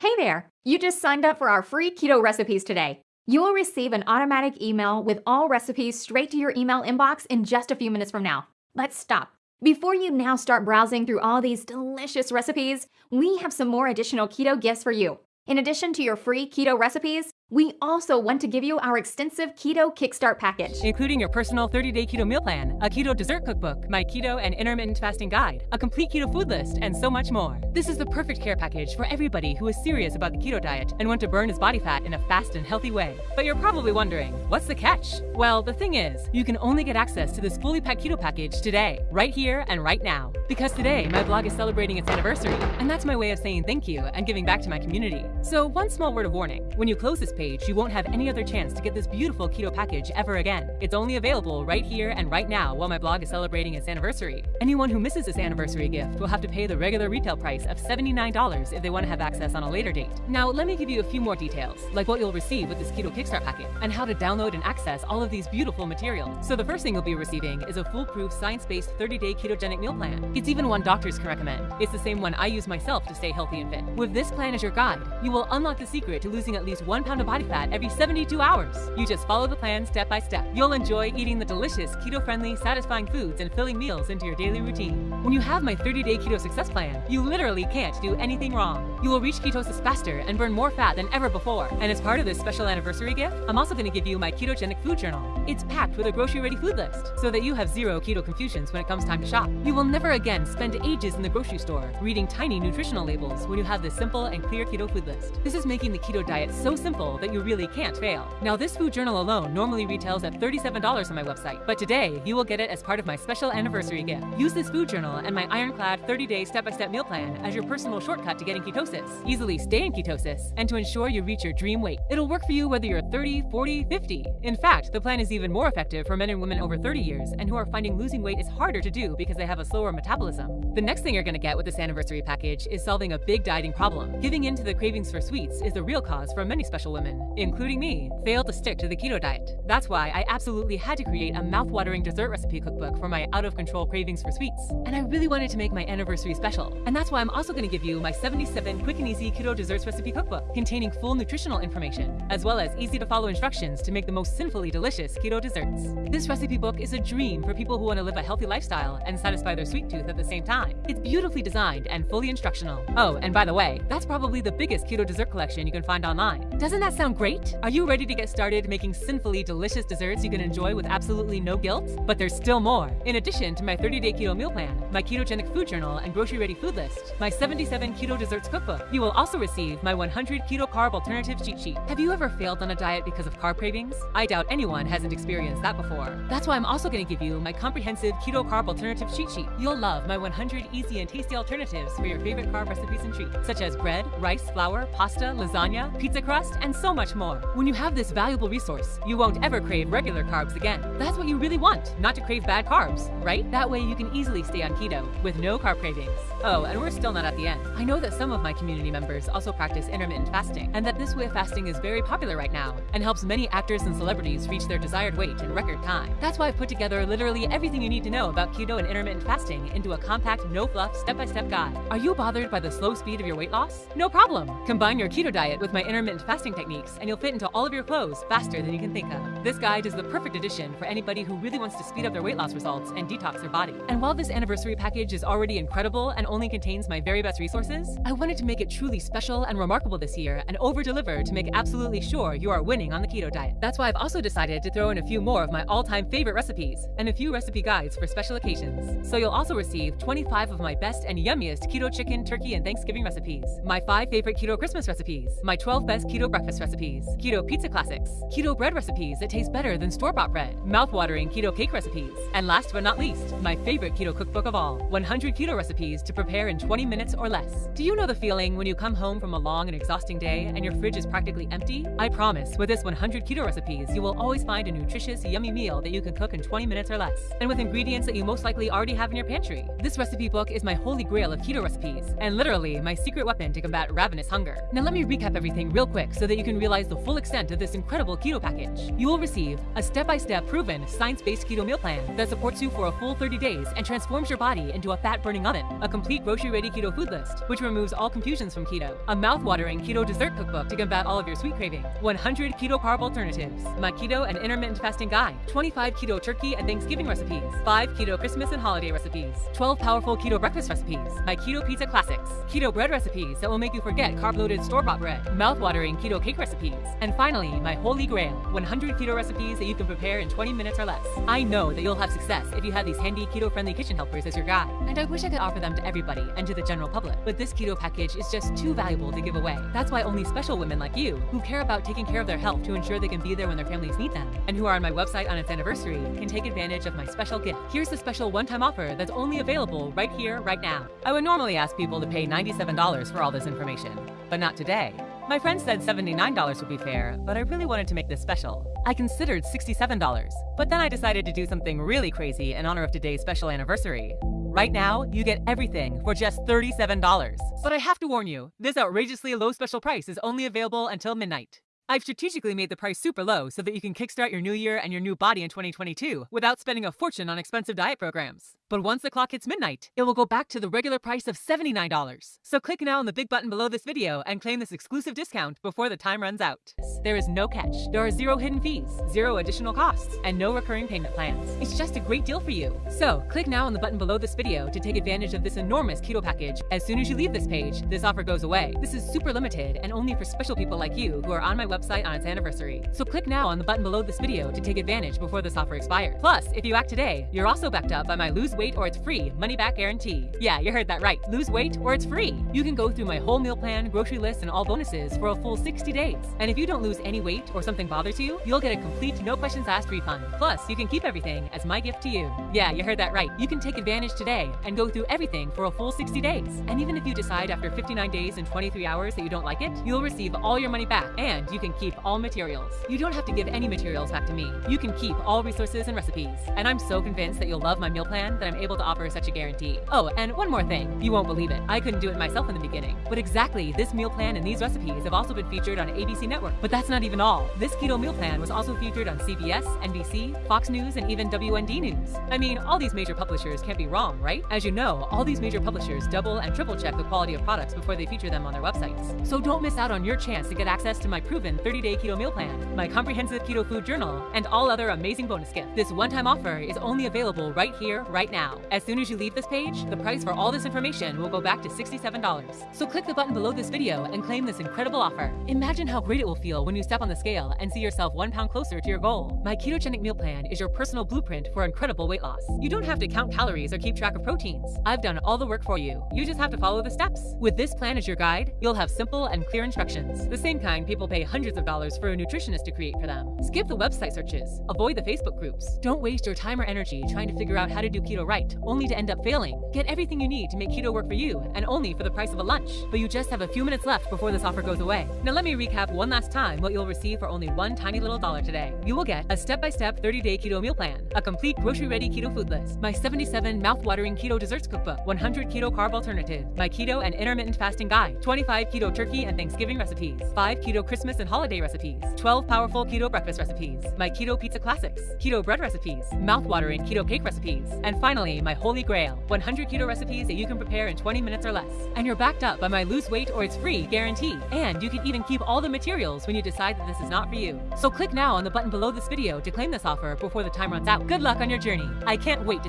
Hey there! You just signed up for our free keto recipes today. You will receive an automatic email with all recipes straight to your email inbox in just a few minutes from now. Let's stop. Before you now start browsing through all these delicious recipes, we have some more additional keto gifts for you. In addition to your free keto recipes, we also want to give you our extensive Keto Kickstart package, including your personal 30-day keto meal plan, a keto dessert cookbook, my keto and intermittent fasting guide, a complete keto food list, and so much more. This is the perfect care package for everybody who is serious about the keto diet and want to burn his body fat in a fast and healthy way. But you're probably wondering, what's the catch? Well, the thing is, you can only get access to this fully packed keto package today, right here and right now. Because today, my blog is celebrating its anniversary, and that's my way of saying thank you and giving back to my community. So one small word of warning, when you close this page, you won't have any other chance to get this beautiful keto package ever again. It's only available right here and right now while my blog is celebrating its anniversary. Anyone who misses this anniversary gift will have to pay the regular retail price of $79 if they want to have access on a later date. Now, let me give you a few more details, like what you'll receive with this Keto Kickstart packet, and how to download and access all of these beautiful materials. So the first thing you'll be receiving is a foolproof science-based 30-day ketogenic meal plan. It's even one doctors can recommend. It's the same one I use myself to stay healthy and fit. With this plan as your guide, you will unlock the secret to losing at least one pound of body fat every 72 hours. You just follow the plan step by step. You'll enjoy eating the delicious, keto-friendly, satisfying foods and filling meals into your daily routine. When you have my 30-day keto success plan, you literally can't do anything wrong. You will reach ketosis faster and burn more fat than ever before. And as part of this special anniversary gift, I'm also going to give you my ketogenic food journal. It's packed with a grocery-ready food list, so that you have zero keto confusions when it comes time to shop. You will never again spend ages in the grocery store reading tiny nutritional labels when you have this simple and clear keto food list. This is making the keto diet so simple that you really can't fail. Now, this food journal alone normally retails at $37 on my website, but today you will get it as part of my special anniversary gift. Use this food journal and my ironclad 30-day step-by-step meal plan as your personal shortcut to getting ketosis, easily stay in ketosis, and to ensure you reach your dream weight. It'll work for you whether you're 30, 40, 50. In fact, the plan is even more effective for men and women over 30 years and who are finding losing weight is harder to do because they have a slower metabolism. The next thing you're going to get with this anniversary package is solving a big dieting problem. Giving in to the cravings for sweets is the real cause for many special women, including me, fail to stick to the keto diet. That's why I absolutely had to create a mouth-watering dessert recipe cookbook for my out-of-control cravings for sweets. And I really wanted to make my anniversary special. And that's why I'm also going to give you my 77 quick and easy keto desserts recipe cookbook, containing full nutritional information, as well as easy-to-follow instructions to make the most sinfully delicious keto desserts. This recipe book is a dream for people who want to live a healthy lifestyle and satisfy their sweet tooth at the same time. It's beautifully designed and fully instructional. Oh, and by the way, that's probably the biggest keto dessert collection you can find online. Doesn't that sound great? Are you ready to get started making sinfully delicious desserts you can enjoy with absolutely no guilt? But there's still more. In addition to my 30-day keto meal plan, my ketogenic food journal and grocery-ready food list, my 77 keto desserts cookbook, you will also receive my 100 keto carb alternative cheat sheet. Have you ever failed on a diet because of carb cravings? I doubt anyone hasn't experienced that before. That's why I'm also going to give you my comprehensive keto carb alternative cheat sheet. You'll love my 100 easy and tasty alternatives for your favorite carb recipes and treats, such as bread, rice, flour, pasta, lasagna, pizza crust, and so much more. When you have this valuable resource, you won't ever crave regular carbs again. That's what you really want, not to crave bad carbs, right? That way you can easily stay on keto with no carb cravings. Oh, and we're still not at the end. I know that some of my community members also practice intermittent fasting, and that this way of fasting is very popular right now and helps many actors and celebrities reach their desired weight in record time. That's why I've put together literally everything you need to know about keto and intermittent fasting into a compact, no-fluff, step-by-step guide. Are you bothered by the slow speed of your weight loss? No problem. Combine your keto diet with my intermittent fasting techniques, and you'll fit into all of your clothes faster than you can think of. This guide is the perfect addition for anybody who really wants to speed up their weight loss results and detox their body. And while this anniversary package is already incredible and only contains my very best resources, I wanted to make it truly special and remarkable this year and over-deliver to make absolutely sure you are winning on the keto diet. That's why I've also decided to throw in a few more of my all-time favorite recipes and a few recipe guides for special occasions. So you'll also receive 25 of my best and yummiest keto chicken, turkey, and Thanksgiving recipes, my 5 favorite keto Christmas recipes, my 12 best keto breakfast recipes, keto pizza classics, keto bread recipes that taste better than store-bought bread, mouth-watering keto cake recipes, and last but not least, my favorite keto cookbook of all, 100 keto recipes to prepare in 20 minutes or less. Do you know the feeling when you come home from a long and exhausting day and your fridge is practically empty? I promise, with this 100 keto recipes, you will always find a nutritious, yummy meal that you can cook in 20 minutes or less, and with ingredients that you most likely already have in your pantry. This recipe book is my holy grail of keto recipes, and literally my secret weapon to combat ravenous hunger. Now let me recap everything real quick so that you can realize the full extent of this incredible keto package. You will receive a step-by-step proven science-based keto meal plan that supports you for a full 30 days and transforms your body into a fat-burning oven, a complete grocery-ready keto food list, which removes all infusions from keto, a mouth-watering keto dessert cookbook to combat all of your sweet cravings, 100 keto carb alternatives, my keto and intermittent fasting guide, 25 keto turkey and Thanksgiving recipes, 5 keto Christmas and holiday recipes, 12 powerful keto breakfast recipes, my keto pizza classics, keto bread recipes that will make you forget carb-loaded store-bought bread, mouth-watering keto cake recipes, and finally, my holy grail, 100 keto recipes that you can prepare in 20 minutes or less. I know that you'll have success if you have these handy keto-friendly kitchen helpers as your guide, and I wish I could offer them to everybody and to the general public, but this keto package is just too valuable to give away. That's why only special women like you, who care about taking care of their health to ensure they can be there when their families need them, and who are on my website on its anniversary, can take advantage of my special gift. Here's the special one-time offer that's only available right here, right now. I would normally ask people to pay $97 for all this information, but not today. My friend said $79 would be fair, but I really wanted to make this special. I considered $67, but then I decided to do something really crazy in honor of today's special anniversary. Right now, you get everything for just $37. But I have to warn you, this outrageously low special price is only available until midnight. I've strategically made the price super low so that you can kickstart your new year and your new body in 2022 without spending a fortune on expensive diet programs. But once the clock hits midnight, it will go back to the regular price of $79. So click now on the big button below this video and claim this exclusive discount before the time runs out. There is no catch. There are zero hidden fees, zero additional costs, and no recurring payment plans. It's just a great deal for you. So click now on the button below this video to take advantage of this enormous keto package. As soon as you leave this page, this offer goes away. This is super limited and only for special people like you who are on my website on its anniversary. So click now on the button below this video to take advantage before this offer expires. Plus, if you act today, you're also backed up by my lose weight or it's free money back guarantee. Yeah, you heard that right. Lose weight or it's free. You can go through my whole meal plan, grocery list, and all bonuses for a full 60 days. And if you don't lose any weight or something bothers you, you'll get a complete no questions asked refund. Plus, you can keep everything as my gift to you. Yeah, you heard that right. You can take advantage today and go through everything for a full 60 days. And even if you decide after 59 days and 23 hours that you don't like it, you'll receive all your money back and you can keep all materials. You don't have to give any materials back to me. You can keep all resources and recipes. And I'm so convinced that you'll love my meal plan that I'm able to offer such a guarantee. Oh, and one more thing. You won't believe it. I couldn't do it myself in the beginning. But exactly, this meal plan and these recipes have also been featured on ABC Network. But that's not even all. This keto meal plan was also featured on CBS, NBC, Fox News, and even WND News. I mean, all these major publishers can't be wrong, right? As you know, all these major publishers double and triple check the quality of products before they feature them on their websites. So don't miss out on your chance to get access to my proven 30-day keto meal plan, my comprehensive keto food journal, and all other amazing bonus gifts. This one-time offer is only available right here, right now. As soon as you leave this page, the price for all this information will go back to $67. So click the button below this video and claim this incredible offer. Imagine how great it will feel when you step on the scale and see yourself one pound closer to your goal. My ketogenic meal plan is your personal blueprint for incredible weight loss. You don't have to count calories or keep track of proteins. I've done all the work for you. You just have to follow the steps. With this plan as your guide, you'll have simple and clear instructions. The same kind people pay hundreds of dollars for a nutritionist to create for them. Skip the website searches. Avoid the Facebook groups. Don't waste your time or energy trying to figure out how to do keto right, only to end up failing. Get everything you need to make keto work for you, and only for the price of a lunch. But you just have a few minutes left before this offer goes away. Now let me recap one last time what you'll receive for only one tiny little dollar today. You will get a step-by-step 30-day keto meal plan, a complete grocery-ready keto food list, my 77 mouth-watering keto desserts cookbook, 100 keto carb alternative, my keto and intermittent fasting guide, 25 keto turkey and Thanksgiving recipes, 5 keto Christmas and holiday recipes, 12 powerful keto breakfast recipes, my keto pizza classics, keto bread recipes, mouth-watering keto cake recipes, and finally, my holy grail, 100 keto recipes that you can prepare in 20 minutes or less. And you're backed up by my lose weight or it's free guarantee. And you can even keep all the materials when you decide that this is not for you. So click now on the button below this video to claim this offer before the time runs out. Good luck on your journey. I can't wait to see